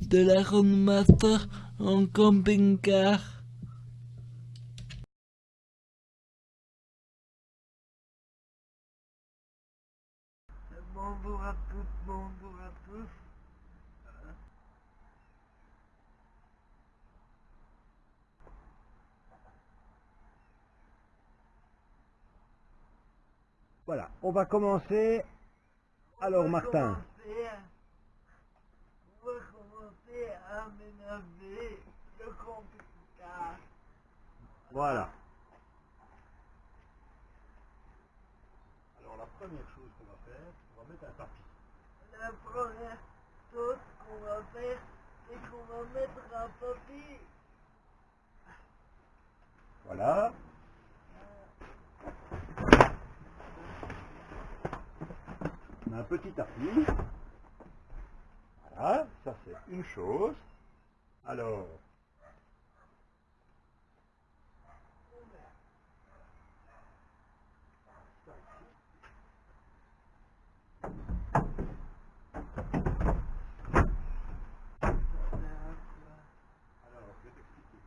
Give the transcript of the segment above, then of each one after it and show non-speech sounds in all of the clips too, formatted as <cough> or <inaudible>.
de la Master en camping-car. Bonjour à tous, bonjour à tous. Voilà, on va commencer. Alors Martin, commencer à- On va commencer à aménager le camping-car. Voilà. Alors la première chose qu'on va faire, on va mettre un tapis. La première chose qu'on va faire, c'est qu'on va mettre un papier. Voilà. On a un petit tapis. Voilà, ça c'est une chose. Alors, ça ici. Alors, je vais t'expliquer.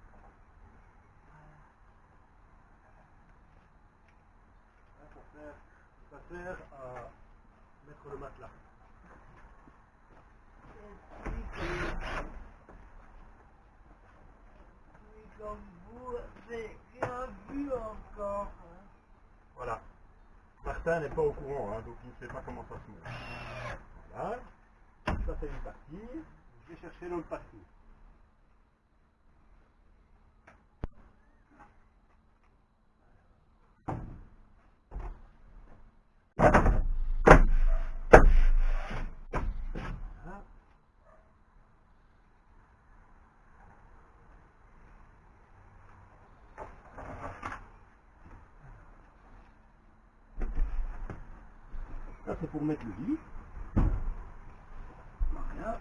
Hein, pour faire, ça à mettre le matelas. Mais comme vous, j'ai rien vu encore. Voilà. Martin n'est pas au courant, hein, donc il ne sait pas comment ça se monte. Voilà. Ça c'est une partie. Je vais chercher l'autre partie. Voilà. Ça c'est pour mettre le lit. Voilà.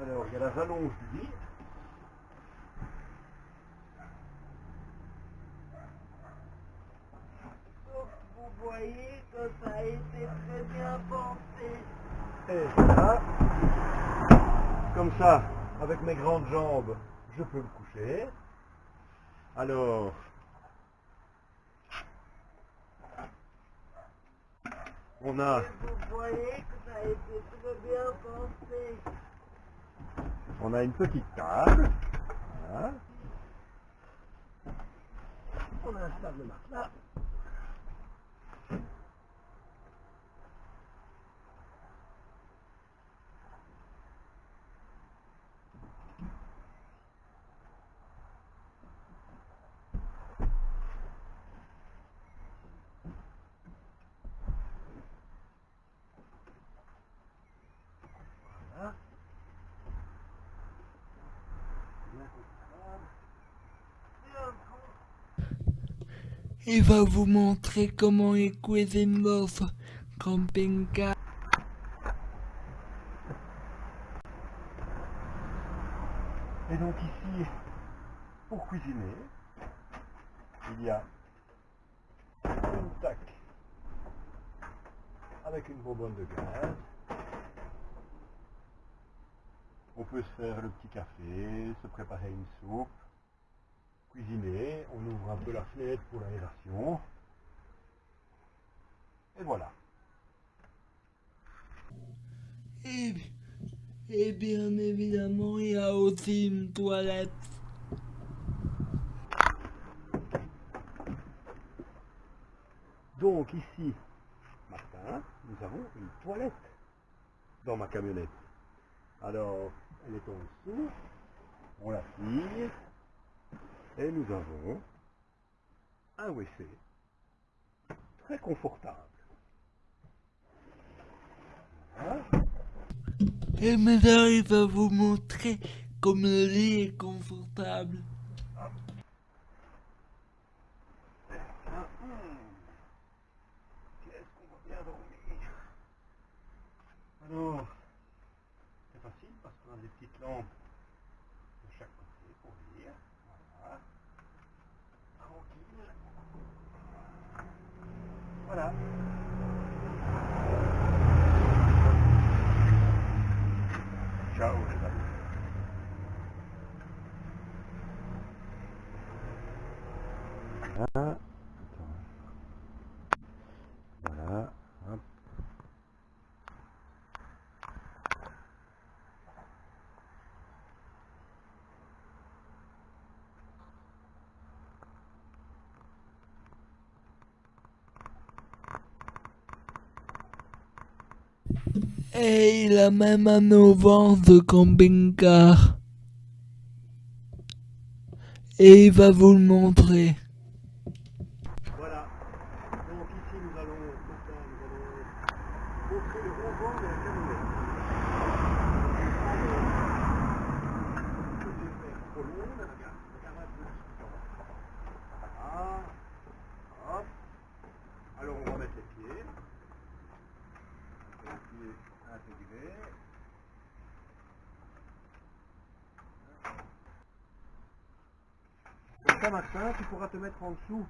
Alors il y a la rallonge du lit. Vous voyez que ça a été très bien pensé. Et voilà. Comme ça, avec mes grandes jambes, je peux me coucher. Alors, on a, vous on a une petite table. Voilà. Bien confortable. Il va vous montrer comment il cuisine camping-car. Et donc ici, pour cuisiner, il y a une tac avec une bonbonne de gaz. On peut se faire le petit café, se préparer une soupe, un peu la fenêtre pour l'aération. Et voilà. Et, et bien évidemment, il y a aussi une toilette. Donc ici, Martin, nous avons une toilette dans ma camionnette. Alors, elle est en dessous, on la tire, et nous avons un WC très confortable. Voilà. Et maintenant, il va vous montrer comme le lit est confortable. Hum. Alors, c'est facile parce qu'on a des petites lampes de chaque côté pour lire. Voilà. Et il a même un auvent de camping-car. Et il va vous le montrer. Voilà. Donc ici nous allons, mais regarde, regarde un peu ce qu'on va. Voilà. Hop. Alors on va mettre les pieds. Les Comme ça, Martin, tu pourras te mettre en dessous.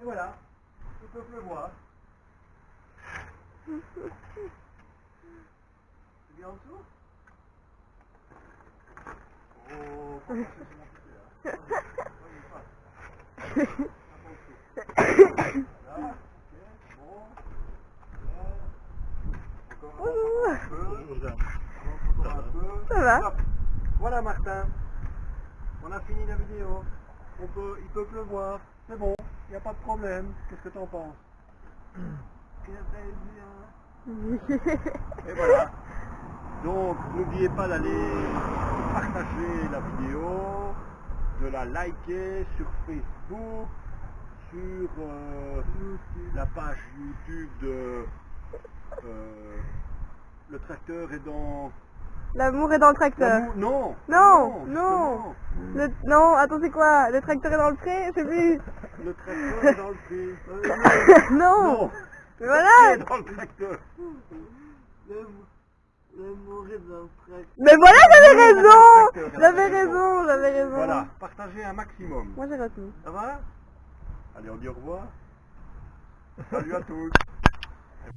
Et voilà, il peut pleuvoir. <laughs> C'est bien en dessous? Oh, passer sur mon pied, Ça va. Voilà Martin. On a fini la vidéo. On peut, il peut pleuvoir. C'est bon, il n'y a pas de problème. Qu'est-ce que t'en penses? <laughs> Et voilà. Donc, n'oubliez pas d'aller partager la vidéo, de la liker sur Facebook, sur euh, la page YouTube de euh, Le tracteur est dans... L'amour est dans le tracteur. Non Non, justement. Le... Non, attends, c'est quoi? Le tracteur est dans le pré Je sais plus. Le tracteur est dans le prix. <laughs> non. Non Mais voilà. Qui est dans le tracteur Mais voilà, j'avais raison. J'avais raison. j'avais raison. Voilà, partagez un maximum. Moi j'ai retenu. Ça va? Allez, on dit au revoir. Salut à tous.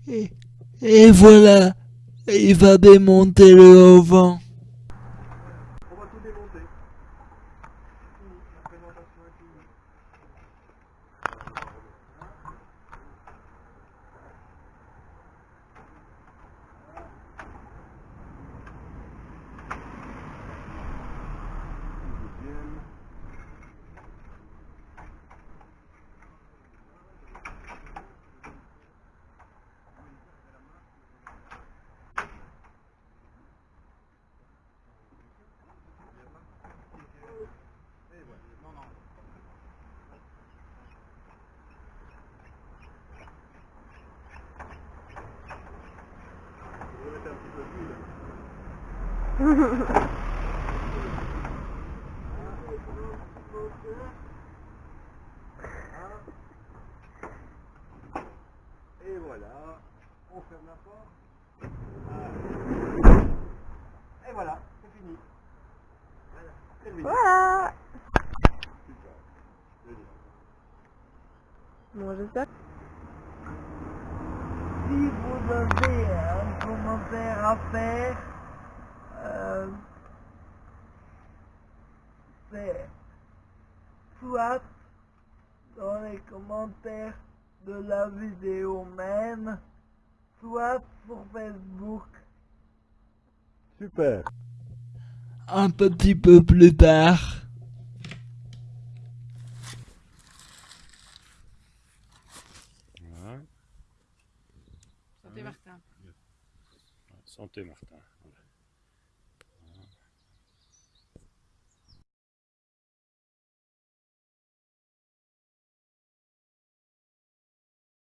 Et, et voilà, il va démonter le auvent. On va tout démonter. Fini, la présentation est finie. Deuxième. Je vais mettre un petit peu d'huile. Et voilà, on ferme la porte. Ah. Et voilà, c'est fini. Voilà, terminé. Voilà. Super. Génial. Bon, j'espère. Si vous avez un commentaire à faire, euh, c'est soit dans les commentaires de la vidéo même, soit sur Facebook. Super. Un petit peu plus tard. Santé Martin. Santé Martin.